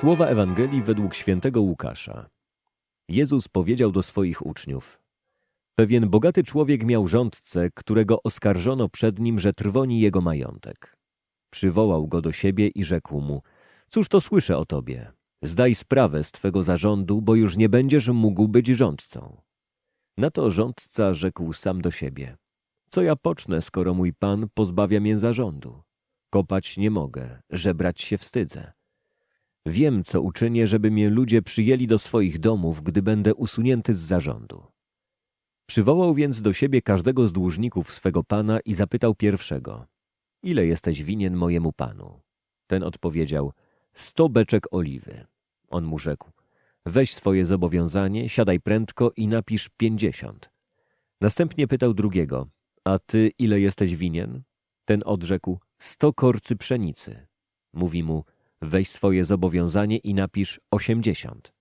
Słowa Ewangelii według świętego Łukasza. Jezus powiedział do swoich uczniów: Pewien bogaty człowiek miał rządcę, którego oskarżono przed nim, że trwoni jego majątek. Przywołał go do siebie i rzekł mu: Cóż to słyszę o tobie? Zdaj sprawę z twego zarządu, bo już nie będziesz mógł być rządcą. Na to rządca rzekł sam do siebie: Co ja pocznę, skoro mój pan pozbawia mię zarządu? Kopać nie mogę, żebrać się wstydzę. Wiem, co uczynię, żeby mnie ludzie przyjęli do swoich domów, gdy będę usunięty z zarządu. Przywołał więc do siebie każdego z dłużników swego pana i zapytał pierwszego: Ile jesteś winien mojemu panu? Ten odpowiedział: Sto beczek oliwy. On mu rzekł: Weź swoje zobowiązanie, siadaj prędko i napisz pięćdziesiąt. Następnie pytał drugiego: A ty ile jesteś winien? Ten odrzekł: Sto korcy pszenicy. Mówi mu: Weź swoje zobowiązanie i napisz osiemdziesiąt.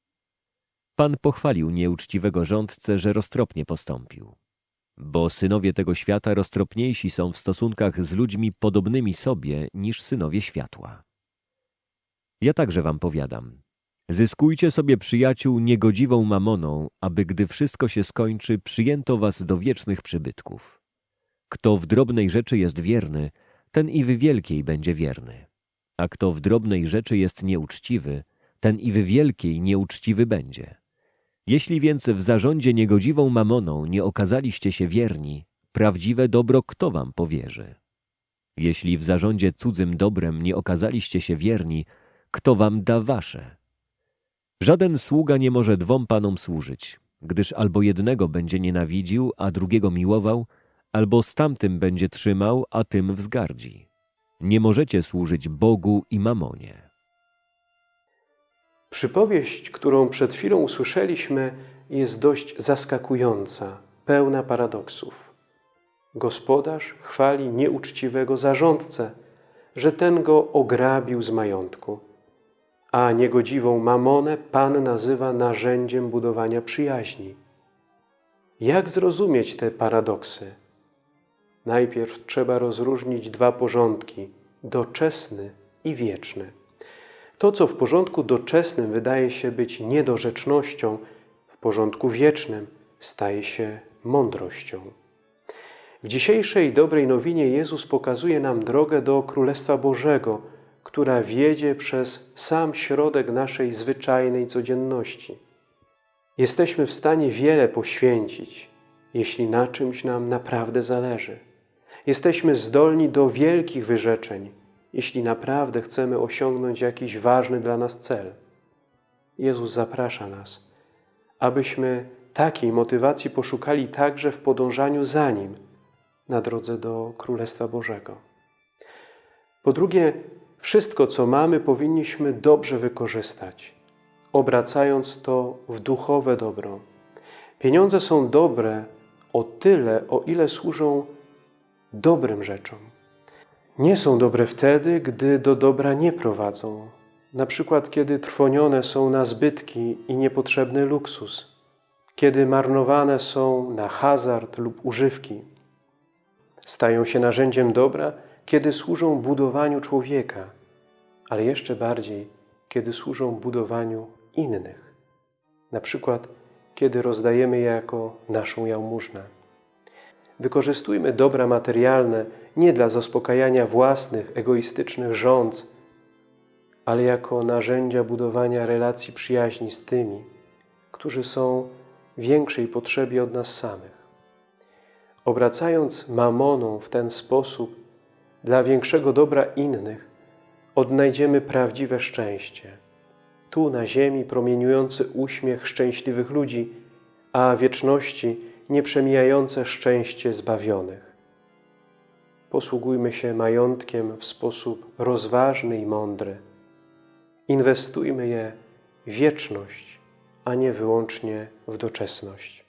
Pan pochwalił nieuczciwego rządcę, że roztropnie postąpił. Bo synowie tego świata roztropniejsi są w stosunkach z ludźmi podobnymi sobie niż synowie światła. Ja także wam powiadam, zyskujcie sobie przyjaciół niegodziwą mamoną, aby gdy wszystko się skończy, przyjęto was do wiecznych przybytków. Kto w drobnej rzeczy jest wierny, ten i w wielkiej będzie wierny. A kto w drobnej rzeczy jest nieuczciwy, ten i w wielkiej nieuczciwy będzie. Jeśli więc w zarządzie niegodziwą mamoną nie okazaliście się wierni, prawdziwe dobro kto wam powierzy? Jeśli w zarządzie cudzym dobrem nie okazaliście się wierni, kto wam da wasze? Żaden sługa nie może dwom panom służyć, gdyż albo jednego będzie nienawidził, a drugiego miłował, albo z tamtym będzie trzymał, a tym wzgardzi. Nie możecie służyć Bogu i mamonie. Przypowieść, którą przed chwilą usłyszeliśmy, jest dość zaskakująca, pełna paradoksów. Gospodarz chwali nieuczciwego zarządcę, że ten go ograbił z majątku, a niegodziwą mamonę Pan nazywa narzędziem budowania przyjaźni. Jak zrozumieć te paradoksy? Najpierw trzeba rozróżnić dwa porządki – doczesny i wieczny. To, co w porządku doczesnym wydaje się być niedorzecznością, w porządku wiecznym staje się mądrością. W dzisiejszej dobrej nowinie Jezus pokazuje nam drogę do Królestwa Bożego, która wiedzie przez sam środek naszej zwyczajnej codzienności. Jesteśmy w stanie wiele poświęcić, jeśli na czymś nam naprawdę zależy. Jesteśmy zdolni do wielkich wyrzeczeń, jeśli naprawdę chcemy osiągnąć jakiś ważny dla nas cel. Jezus zaprasza nas, abyśmy takiej motywacji poszukali także w podążaniu za Nim na drodze do Królestwa Bożego. Po drugie, wszystko, co mamy, powinniśmy dobrze wykorzystać, obracając to w duchowe dobro. Pieniądze są dobre o tyle, o ile służą dobrym rzeczom. Nie są dobre wtedy, gdy do dobra nie prowadzą, na przykład kiedy trwonione są na zbytki i niepotrzebny luksus, kiedy marnowane są na hazard lub używki. Stają się narzędziem dobra, kiedy służą budowaniu człowieka, ale jeszcze bardziej, kiedy służą budowaniu innych. Na przykład, kiedy rozdajemy je jako naszą jałmużnę. Wykorzystujmy dobra materialne nie dla zaspokajania własnych, egoistycznych rządz, ale jako narzędzia budowania relacji przyjaźni z tymi, którzy są w większej potrzebie od nas samych. Obracając mamoną w ten sposób dla większego dobra innych, odnajdziemy prawdziwe szczęście. Tu na ziemi promieniujący uśmiech szczęśliwych ludzi, a wieczności nieprzemijające szczęście zbawionych. Posługujmy się majątkiem w sposób rozważny i mądry. Inwestujmy je w wieczność, a nie wyłącznie w doczesność.